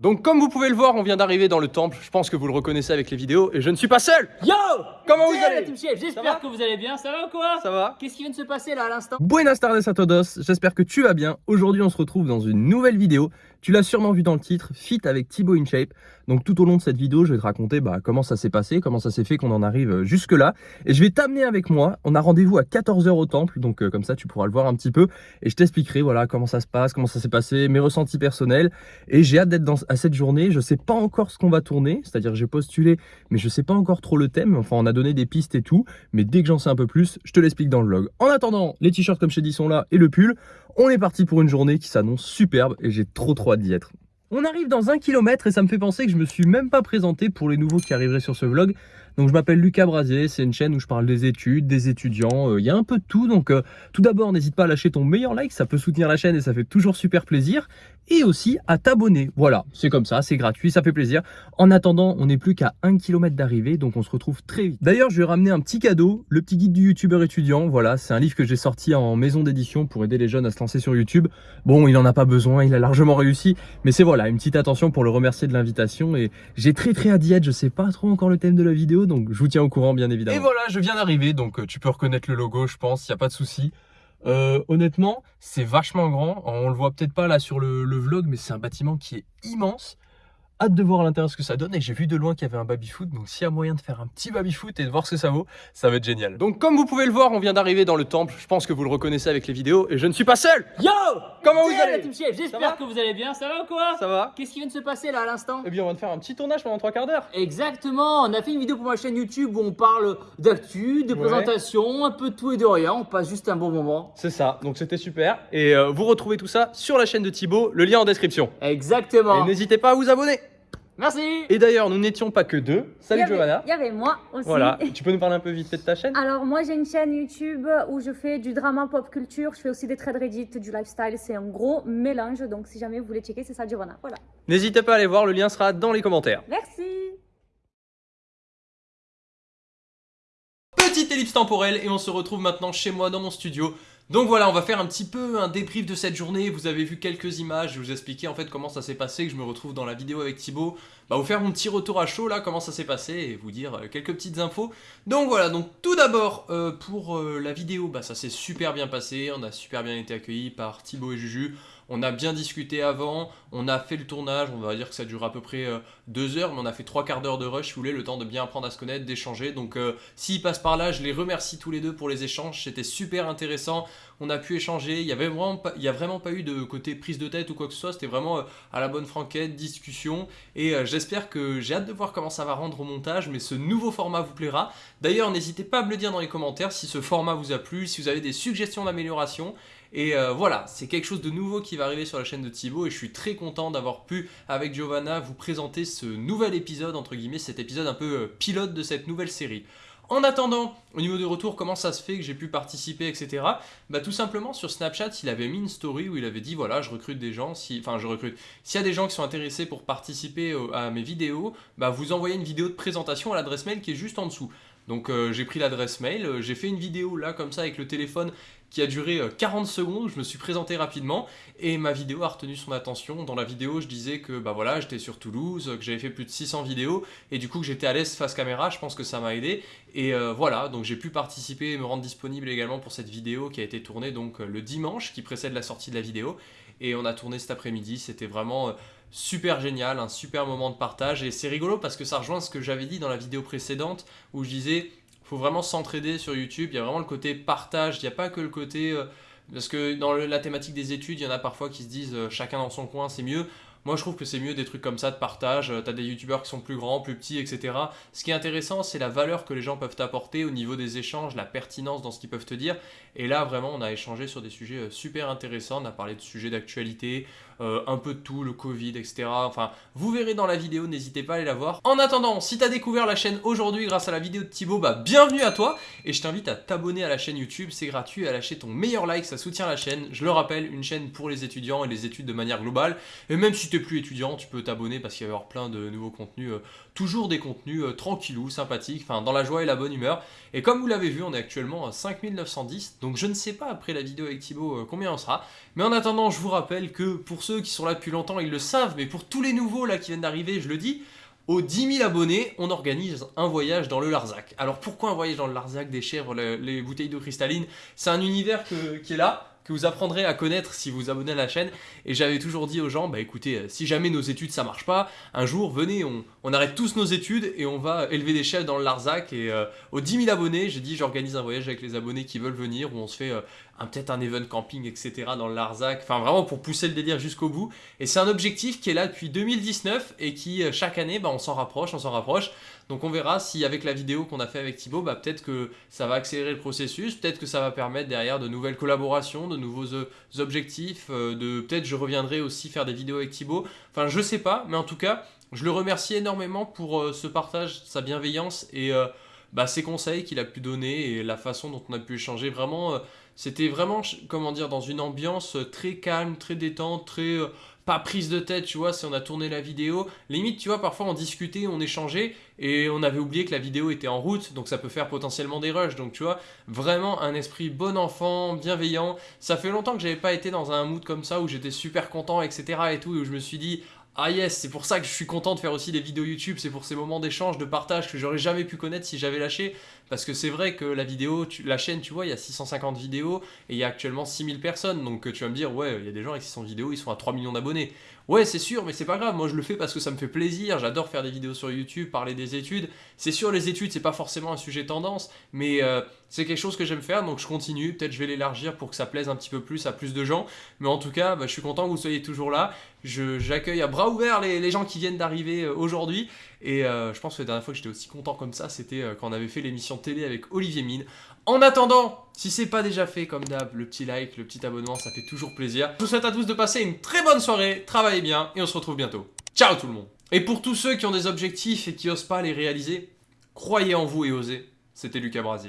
Donc comme vous pouvez le voir, on vient d'arriver dans le temple, je pense que vous le reconnaissez avec les vidéos, et je ne suis pas seul Yo Comment vous allez j'espère que vous allez bien, ça va ou quoi Ça va Qu'est-ce qui vient de se passer là à l'instant Buenas tardes a todos, j'espère que tu vas bien. Aujourd'hui on se retrouve dans une nouvelle vidéo. Tu l'as sûrement vu dans le titre, Fit avec Thibaut InShape. Donc tout au long de cette vidéo, je vais te raconter bah, comment ça s'est passé, comment ça s'est fait qu'on en arrive jusque là. Et je vais t'amener avec moi, on a rendez-vous à 14h au temple, donc euh, comme ça tu pourras le voir un petit peu. Et je t'expliquerai voilà comment ça se passe, comment ça s'est passé, mes ressentis personnels. Et j'ai hâte d'être à cette journée, je sais pas encore ce qu'on va tourner, c'est-à-dire j'ai postulé, mais je sais pas encore trop le thème. Enfin on a donné des pistes et tout, mais dès que j'en sais un peu plus, je te l'explique dans le vlog. En attendant, les t-shirts comme je t'ai dit sont là et le pull. On est parti pour une journée qui s'annonce superbe et j'ai trop trop hâte d'y être. On arrive dans un kilomètre et ça me fait penser que je me suis même pas présenté pour les nouveaux qui arriveraient sur ce vlog. Donc je m'appelle Lucas Brasier, c'est une chaîne où je parle des études, des étudiants, euh, il y a un peu de tout. Donc euh, tout d'abord n'hésite pas à lâcher ton meilleur like, ça peut soutenir la chaîne et ça fait toujours super plaisir. Et aussi à t'abonner, voilà, c'est comme ça, c'est gratuit, ça fait plaisir. En attendant, on n'est plus qu'à 1 km d'arrivée, donc on se retrouve très vite. D'ailleurs je vais ramener un petit cadeau, le petit guide du youtubeur étudiant, voilà, c'est un livre que j'ai sorti en maison d'édition pour aider les jeunes à se lancer sur YouTube. Bon, il en a pas besoin, il a largement réussi, mais c'est voilà, une petite attention pour le remercier de l'invitation et j'ai très très hâte d'y être, je sais pas trop encore le thème de la vidéo, donc je vous tiens au courant bien évidemment. Et voilà, je viens d'arriver, donc euh, tu peux reconnaître le logo, je pense, il n'y a pas de souci. Euh, honnêtement, c'est vachement grand. On le voit peut-être pas là sur le, le vlog, mais c'est un bâtiment qui est immense hâte de voir à l'intérieur ce que ça donne et j'ai vu de loin qu'il y avait un baby-foot donc s'il y a moyen de faire un petit baby-foot et de voir ce que ça vaut ça va être génial. Donc comme vous pouvez le voir on vient d'arriver dans le temple. Je pense que vous le reconnaissez avec les vidéos et je ne suis pas seul. Yo Comment vous allez j'espère que vous allez bien, ça va ou quoi Ça va. Qu'est-ce qui vient de se passer là à l'instant Eh bien on va te faire un petit tournage pendant trois quarts d'heure. Exactement, on a fait une vidéo pour ma chaîne YouTube où on parle d'actu, de Ouais. présentation, un peu de tout et de rien, on passe juste un bon moment. C'est ça, donc c'était super. Et euh, vous retrouvez tout ça sur la chaîne de Thibaut, le lien en description. Exactement. Et n'hésitez pas à vous abonner Merci Et d'ailleurs nous n'étions pas que deux, salut y avait- Giovanna Il y avait moi aussi. Voilà, tu peux nous parler un peu vite fait de ta chaîne? Alors moi j'ai une chaîne YouTube où je fais du drama pop culture, je fais aussi des trades Reddit, du lifestyle, c'est un gros mélange donc si jamais vous voulez checker c'est ça Giovanna. Voilà. N'hésitez pas à aller voir, le lien sera dans les commentaires Merci. Petite ellipse temporelle et on se retrouve maintenant chez moi dans mon studio. Donc voilà, on va faire un petit peu un débrief de cette journée. Vous avez vu quelques images, je vais vous expliquer en fait comment ça s'est passé, que je me retrouve dans la vidéo avec Thibaut. Bah vous faire mon petit retour à chaud là, comment ça s'est passé et vous dire euh, quelques petites infos. Donc voilà, donc tout d'abord euh, pour euh, la vidéo, bah ça s'est super bien passé, on a super bien été accueillis par Thibaut et Juju. On a bien discuté avant, on a fait le tournage, on va dire que ça dure à peu près euh, deux heures, mais on a fait trois quarts d'heure de rush, si vous voulez, le temps de bien apprendre à se connaître, d'échanger. Donc euh, s'ils passent par là, je les remercie tous les deux pour les échanges, c'était super intéressant. On a pu échanger, il y avait vraiment pas, y a vraiment pas eu de côté prise de tête ou quoi que ce soit, c'était vraiment euh, à la bonne franquette, discussion. Et j'espère que j'ai hâte de voir comment ça va rendre au montage, mais ce nouveau format vous plaira. D'ailleurs, n'hésitez pas à me le dire dans les commentaires si ce format vous a plu, si vous avez des suggestions d'amélioration. Et euh, voilà, c'est quelque chose de nouveau qui va arriver sur la chaîne de Thibaut et je suis très content d'avoir pu, avec Giovanna, vous présenter ce nouvel épisode, entre guillemets, cet épisode un peu euh, pilote de cette nouvelle série. En attendant, au niveau du retour, comment ça se fait que j'ai pu participer, etc. Bah tout simplement sur Snapchat, il avait mis une story où il avait dit voilà, je recrute des gens, si, enfin je recrute. S'il y a des gens qui sont intéressés pour participer à mes vidéos, bah vous envoyez une vidéo de présentation à l'adresse mail qui est juste en dessous. Donc euh, j'ai pris l'adresse mail, euh, j'ai fait une vidéo là comme ça avec le téléphone qui a duré euh, 40 secondes, je me suis présenté rapidement et ma vidéo a retenu son attention. Dans la vidéo, je disais que bah voilà, j'étais sur Toulouse, que j'avais fait plus de 600 vidéos et du coup que j'étais à l'aise face caméra, je pense que ça m'a aidé. Et euh, voilà, donc j'ai pu participer et me rendre disponible également pour cette vidéo qui a été tournée donc euh, le dimanche qui précède la sortie de la vidéo. Et on a tourné cet après-midi, c'était vraiment euh, super génial, un super moment de partage. Et c'est rigolo parce que ça rejoint ce que j'avais dit dans la vidéo précédente où je disais faut vraiment s'entraider sur YouTube, il y a vraiment le côté partage, il n'y a pas que le côté... euh, parce que dans la thématique des études, il y en a parfois qui se disent euh, chacun dans son coin, c'est mieux. Moi, je trouve que c'est mieux des trucs comme ça de partage. Euh, T'as des youtubeurs qui sont plus grands, plus petits, etc. Ce qui est intéressant, c'est la valeur que les gens peuvent t'apporter au niveau des échanges, la pertinence dans ce qu'ils peuvent te dire. Et là, vraiment, on a échangé sur des sujets euh, super intéressants. On a parlé de sujets d'actualité, euh, un peu de tout, le Covid, etc. Enfin, vous verrez dans la vidéo, n'hésitez pas à aller la voir. En attendant, si t'as découvert la chaîne aujourd'hui grâce à la vidéo de Thibaut, bah bienvenue à toi et je t'invite à t'abonner à la chaîne YouTube, c'est gratuit, à lâcher ton meilleur like, ça soutient la chaîne. Je le rappelle, une chaîne pour les étudiants et les études de manière globale. Et même si plus étudiant, tu peux t'abonner parce qu'il va y avoir plein de nouveaux contenus, euh, toujours des contenus euh, tranquillou, sympathiques, enfin dans la joie et la bonne humeur. Et comme vous l'avez vu, on est actuellement à 5910, donc je ne sais pas après la vidéo avec Thibaut euh, combien on sera. Mais en attendant, je vous rappelle que pour ceux qui sont là depuis longtemps, ils le savent, mais pour tous les nouveaux là qui viennent d'arriver, je le dis, aux 10 000 abonnés, on organise un voyage dans le Larzac. Alors pourquoi un voyage dans le Larzac, des chèvres, le- les bouteilles d'eau cristalline? C'est un univers qui est là, que vous apprendrez à connaître si vous abonnez à la chaîne. Et j'avais toujours dit aux gens, bah écoutez, euh, si jamais nos études ça marche pas, un jour venez, on, arrête tous nos études et on va élever des chefs dans le Larzac. Et euh, aux 10 000 abonnés, j'ai dit j'organise un voyage avec les abonnés qui veulent venir, où on se fait euh, peut-être un event camping, etc. dans le Larzac. Enfin vraiment pour pousser le délire jusqu'au bout. Et c'est un objectif qui est là depuis 2019 et qui euh, chaque année, bah, on s'en rapproche, on s'en rapproche. Donc on verra si avec la vidéo qu'on a fait avec Thibaut, bah, peut-être que ça va accélérer le processus, peut-être que ça va permettre derrière de nouvelles collaborations, de nouveaux euh, objectifs, euh, de peut-être je reviendrai aussi faire des vidéos avec Thibaut. Enfin je sais pas, mais en tout cas, je le remercie énormément pour ce partage, sa bienveillance et bah, ses conseils qu'il a pu donner et la façon dont on a pu échanger. Vraiment, c'était vraiment, comment dire, dans une ambiance euh, très calme, très détente, très... euh, pas prise de tête, tu vois, si on a tourné la vidéo. Limite, tu vois, parfois on discutait, on échangeait, et on avait oublié que la vidéo était en route, donc ça peut faire potentiellement des rushs. Donc tu vois, vraiment un esprit bon enfant, bienveillant. Ça fait longtemps que j'avais pas été dans un mood comme ça, où j'étais super content, etc. et tout, et où je me suis dit... Ah yes, c'est pour ça que je suis content de faire aussi des vidéos YouTube, c'est pour ces moments d'échange, de partage que j'aurais jamais pu connaître si j'avais lâché. Parce que c'est vrai que la vidéo, tu- la chaîne, tu vois, il y a 650 vidéos et il y a actuellement 6000 personnes. Donc euh, tu vas me dire, ouais, il y a des gens avec 600 vidéos, ils sont à 3 millions d'abonnés. Ouais, c'est sûr, mais c'est pas grave. Moi, je le fais parce que ça me fait plaisir. J'adore faire des vidéos sur YouTube, parler des études. C'est sûr, les études, c'est pas forcément un sujet tendance, mais euh, c'est quelque chose que j'aime faire. Donc je continue. Peut-être je vais l'élargir pour que ça plaise un petit peu plus à plus de gens. Mais en tout cas, bah, je suis content que vous soyez toujours là. J'accueille à bras ouverts les, les gens qui viennent d'arriver euh, aujourd'hui. Et euh, je pense que la dernière fois que j'étais aussi content comme ça, c'était euh, quand on avait fait l'émission télé avec Olivier Mine. En attendant, si c'est pas déjà fait comme d'hab, le petit like, le petit abonnement, ça fait toujours plaisir. Je vous souhaite à tous de passer une très bonne soirée, travaillez bien et on se retrouve bientôt. Ciao tout le monde Et pour tous ceux qui ont des objectifs et qui osent pas les réaliser, croyez en vous et osez. C'était Lucas Brasier.